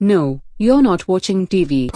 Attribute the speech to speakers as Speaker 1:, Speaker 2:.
Speaker 1: No, you're not watching TV.